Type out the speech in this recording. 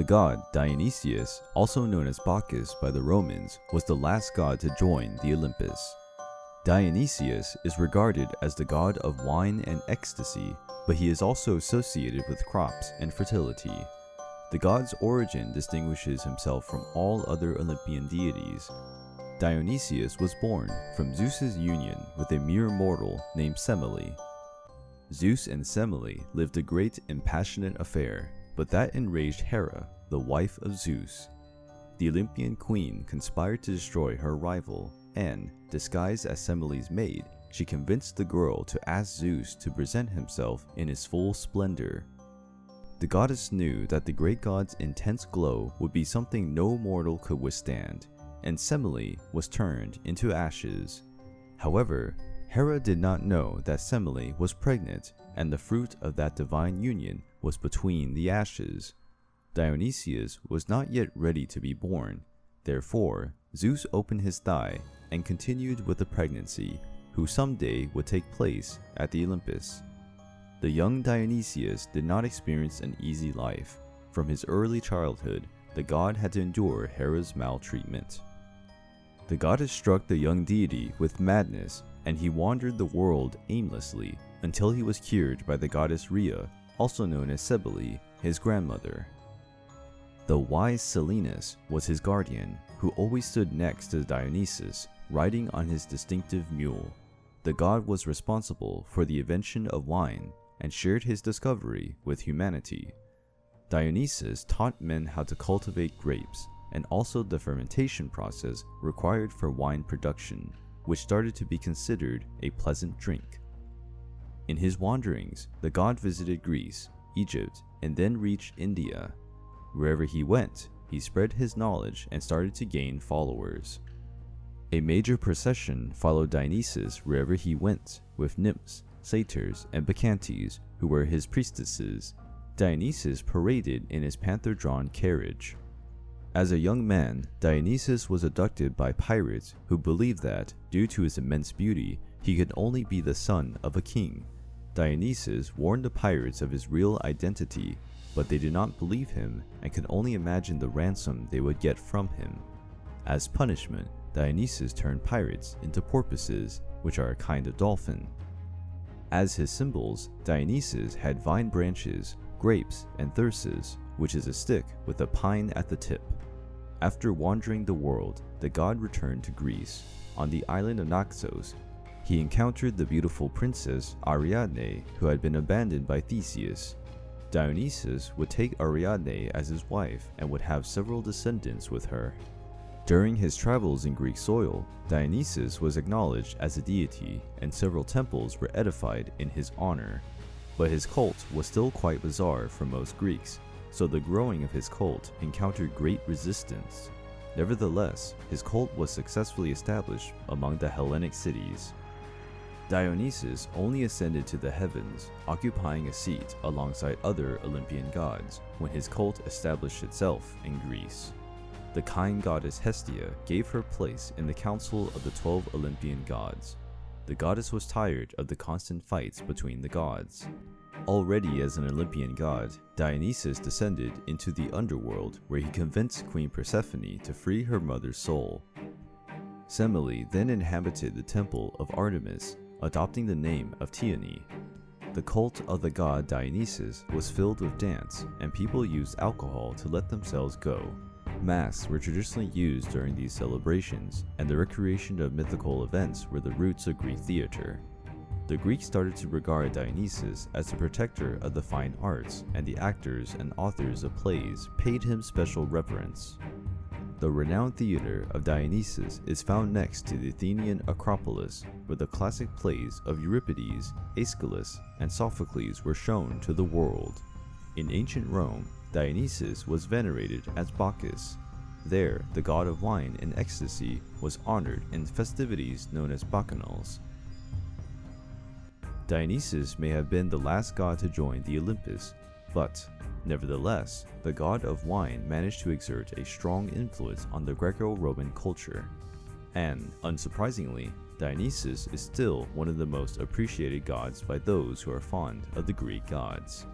The god Dionysus, also known as Bacchus by the Romans, was the last god to join the Olympus. Dionysus is regarded as the god of wine and ecstasy, but he is also associated with crops and fertility. The god's origin distinguishes himself from all other Olympian deities. Dionysus was born from Zeus's union with a mere mortal named Semele. Zeus and Semele lived a great and passionate affair, but that enraged Hera, the wife of Zeus. The Olympian queen conspired to destroy her rival, and, disguised as Semele's maid, she convinced the girl to ask Zeus to present himself in his full splendor. The goddess knew that the great god's intense glow would be something no mortal could withstand, and Semele was turned into ashes. However, Hera did not know that Semele was pregnant, and the fruit of that divine union was between the ashes. Dionysus was not yet ready to be born. Therefore, Zeus opened his thigh and continued with the pregnancy, who someday would take place at the Olympus. The young Dionysus did not experience an easy life. From his early childhood, the god had to endure Hera's maltreatment. The goddess struck the young deity with madness, and he wandered the world aimlessly until he was cured by the goddess Rhea, also known as Cybele, his grandmother. The wise Silenus was his guardian, who always stood next to Dionysus, riding on his distinctive mule. The god was responsible for the invention of wine and shared his discovery with humanity. Dionysus taught men how to cultivate grapes and also the fermentation process required for wine production, which started to be considered a pleasant drink. In his wanderings, the god visited Greece, Egypt, and then reached India. Wherever he went, he spread his knowledge and started to gain followers. A major procession followed Dionysus wherever he went, with nymphs, satyrs, and bacchantes, who were his priestesses. Dionysus paraded in his panther-drawn carriage. As a young man, Dionysus was abducted by pirates who believed that, due to his immense beauty, he could only be the son of a king. Dionysus warned the pirates of his real identity, but they did not believe him and could only imagine the ransom they would get from him. As punishment, Dionysus turned pirates into porpoises, which are a kind of dolphin. As his symbols, Dionysus had vine branches, grapes, and thyrsus, which is a stick with a pine at the tip. After wandering the world, the god returned to Greece. On the island of Naxos, he encountered the beautiful princess Ariadne, who had been abandoned by Theseus. Dionysus would take Ariadne as his wife and would have several descendants with her. During his travels in Greek soil, Dionysus was acknowledged as a deity and several temples were edified in his honor. But his cult was still quite bizarre for most Greeks, so the growing of his cult encountered great resistance. Nevertheless, his cult was successfully established among the Hellenic cities. Dionysus only ascended to the heavens, occupying a seat alongside other Olympian gods, when his cult established itself in Greece. The kind goddess Hestia gave her place in the council of the twelve Olympian gods. The goddess was tired of the constant fights between the gods. Already as an Olympian god, Dionysus descended into the underworld where he convinced Queen Persephone to free her mother's soul. Semele then inhabited the temple of Artemis, adopting the name of Thyone. The cult of the god Dionysus was filled with dance, and people used alcohol to let themselves go. Masks were traditionally used during these celebrations, and the recreation of mythical events were the roots of Greek theater. The Greeks started to regard Dionysus as the protector of the fine arts, and the actors and authors of plays paid him special reverence. The renowned theater of Dionysus is found next to the Athenian Acropolis, where the classic plays of Euripides, Aeschylus, and Sophocles were shown to the world. In ancient Rome, Dionysus was venerated as Bacchus. There, the god of wine and ecstasy was honored in festivities known as bacchanals. Dionysus may have been the last god to join the Olympus, but nevertheless, the god of wine managed to exert a strong influence on the Greco-Roman culture. And, unsurprisingly, Dionysus is still one of the most appreciated gods by those who are fond of the Greek gods.